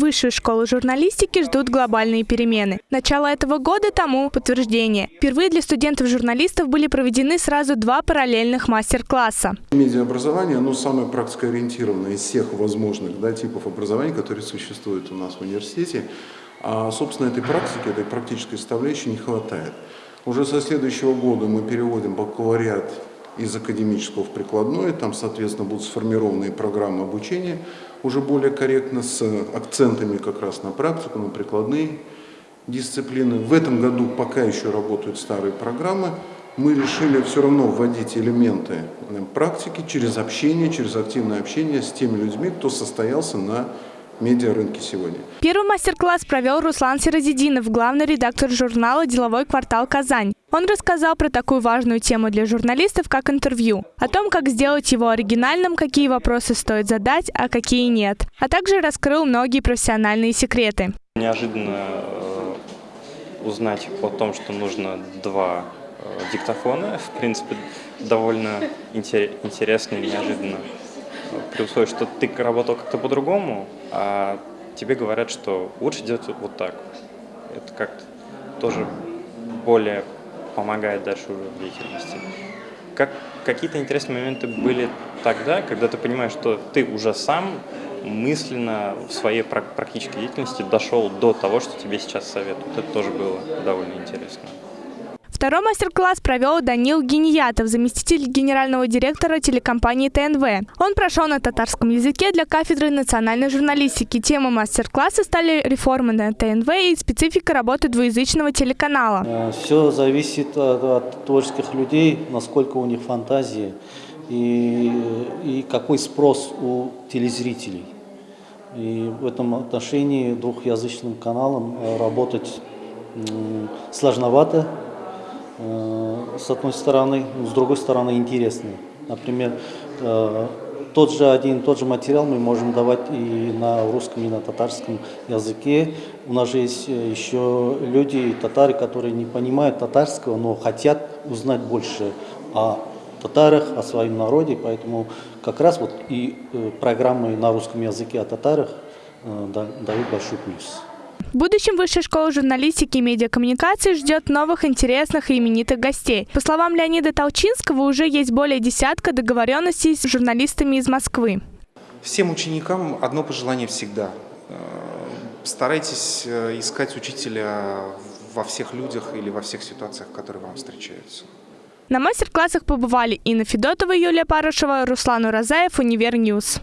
Высшую школу журналистики ждут глобальные перемены. Начало этого года тому подтверждение. Впервые для студентов-журналистов были проведены сразу два параллельных мастер-класса. Медиаобразование, оно самое практикоориентированное из всех возможных да, типов образования, которые существуют у нас в университете. А, собственно, этой практики, этой практической составляющей не хватает. Уже со следующего года мы переводим бакалавриат из академического в прикладной, там, соответственно, будут сформированы программы обучения уже более корректно, с акцентами как раз на практику, на прикладные дисциплины. В этом году пока еще работают старые программы, мы решили все равно вводить элементы э, практики через общение, через активное общение с теми людьми, кто состоялся на медиарынке сегодня. Первый мастер-класс провел Руслан Сиразидинов, главный редактор журнала «Деловой квартал Казань». Он рассказал про такую важную тему для журналистов, как интервью, о том, как сделать его оригинальным, какие вопросы стоит задать, а какие нет, а также раскрыл многие профессиональные секреты. Неожиданно э, узнать о том, что нужно два э, диктофона, в принципе, довольно интересно и неожиданно при условии, что ты работал как-то по-другому, а тебе говорят, что лучше делать вот так. Это как-то тоже более помогает дальше уже в деятельности. Как, какие-то интересные моменты были тогда, когда ты понимаешь, что ты уже сам мысленно в своей практической деятельности дошел до того, что тебе сейчас советуют. Это тоже было довольно интересно. Второй мастер-класс провел Данил Гениятов, заместитель генерального директора телекомпании ТНВ. Он прошел на татарском языке для кафедры национальной журналистики. Тема мастер-класса стали реформы на ТНВ и специфика работы двуязычного телеканала. Э, Все зависит от, от творческих людей, насколько у них фантазии и, и какой спрос у телезрителей. И в этом отношении двухязычным каналом э, работать сложновато, с одной стороны, с другой стороны интересные. Например, э, тот же один, тот же материал мы можем давать и на русском, и на татарском языке. У нас же есть э, еще люди, татары, которые не понимают татарского, но хотят узнать больше о татарах, о своем народе, поэтому как раз вот и программы на русском языке о татарах дают большой плюс. В будущем Высшая школа журналистики и медиакоммуникации ждет новых интересных и именитых гостей. По словам Леонида Толчинского, уже есть более десятка договоренностей с журналистами из Москвы. Всем ученикам одно пожелание всегда. Э, старайтесь э, искать учителя во всех людях или во всех ситуациях, которые вам встречаются. На мастер-классах побывали Инна Федотова, Юлия Парышева, Руслан Уразаев, Univer News.